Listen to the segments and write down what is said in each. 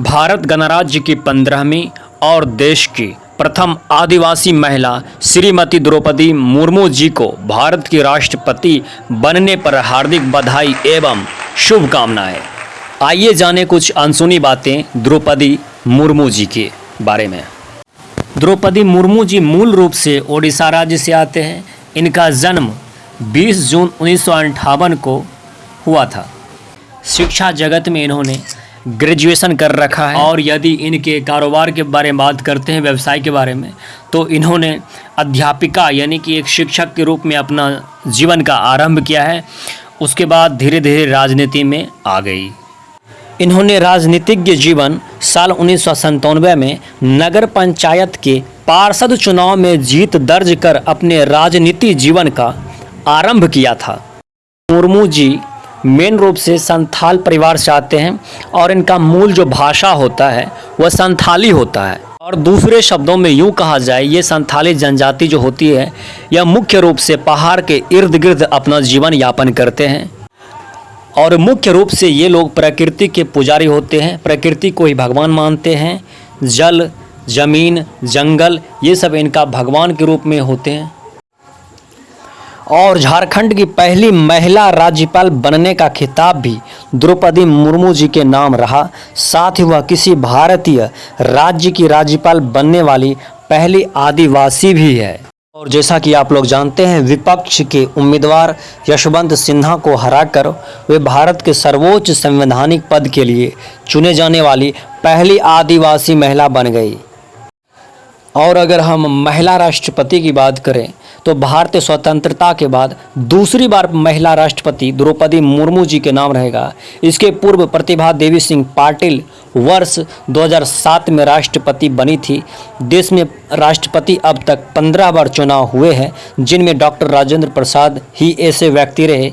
भारत गणराज्य की पंद्रहवीं और देश की प्रथम आदिवासी महिला श्रीमती द्रौपदी मुर्मू जी को भारत की राष्ट्रपति बनने पर हार्दिक बधाई एवं शुभकामनाएँ। आइए जाने कुछ अनसुनी बातें द्रौपदी मुर्मू जी के बारे में। द्रौपदी मुर्मू जी मूल रूप से ओडिशा राज्य से आते हैं। इनका जन्म 20 जून उन्नीस को हुआ था। शिक्षा जगत में इन्होंने ग्रेजुएशन कर रखा है। और यदि इनके कारोबार के बारे में बात करते हैं, व्यवसाय के बारे में तो इन्होंने अध्यापिका यानी कि एक शिक्षक के रूप में अपना जीवन का आरंभ किया है। उसके बाद धीरे धीरे राजनीति में आ गई। इन्होंने राजनीतिज्ञ जीवन साल उन्नीस में नगर पंचायत के पार्षद चुनाव में जीत दर्ज कर अपने राजनीति जीवन का आरंभ किया था। मुर्मू जी मेन रूप से संथाल परिवार से आते हैं और इनका मूल जो भाषा होता है, वह संथाली होता है। और दूसरे शब्दों में यूँ कहा जाए, ये संथाली जनजाति जो होती है, यह मुख्य रूप से पहाड़ के इर्द गिर्द अपना जीवन यापन करते हैं। और मुख्य रूप से ये लोग प्रकृति के पुजारी होते हैं, प्रकृति को ही भगवान मानते हैं। जल, ज़मीन, जंगल, ये सब इनका भगवान के रूप में होते हैं। और झारखंड की पहली महिला राज्यपाल बनने का खिताब भी द्रौपदी मुर्मू जी के नाम रहा। साथ ही वह किसी भारतीय राज्य की राज्यपाल बनने वाली पहली आदिवासी भी है। और जैसा कि आप लोग जानते हैं, विपक्ष के उम्मीदवार यशवंत सिन्हा को हराकर वे भारत के सर्वोच्च संवैधानिक पद के लिए चुने जाने वाली पहली आदिवासी महिला बन गई। और अगर हम महिला राष्ट्रपति की बात करें तो भारतीय स्वतंत्रता के बाद दूसरी बार महिला राष्ट्रपति द्रौपदी मुर्मू जी के नाम रहेगा। इसके पूर्व प्रतिभा देवी सिंह पाटिल वर्ष 2007 में राष्ट्रपति बनी थी। देश में राष्ट्रपति अब तक 15 बार चुनाव हुए हैं, जिनमें डॉक्टर राजेंद्र प्रसाद ही ऐसे व्यक्ति रहे।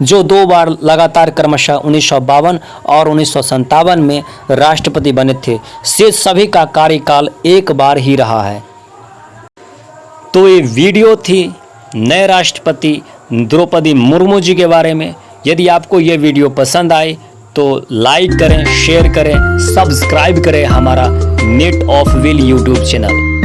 जो दो बार लगातार क्रमशः उन्नीस सौ बावन और उन्नीस सौ सत्तावन में राष्ट्रपति बने थे, से सभी का कार्यकाल एक बार ही रहा है। तो ये वीडियो थी नए राष्ट्रपति द्रौपदी मुर्मू जी के बारे में। यदि आपको ये वीडियो पसंद आए तो लाइक करें, शेयर करें, सब्सक्राइब करें हमारा net of will YouTube channel.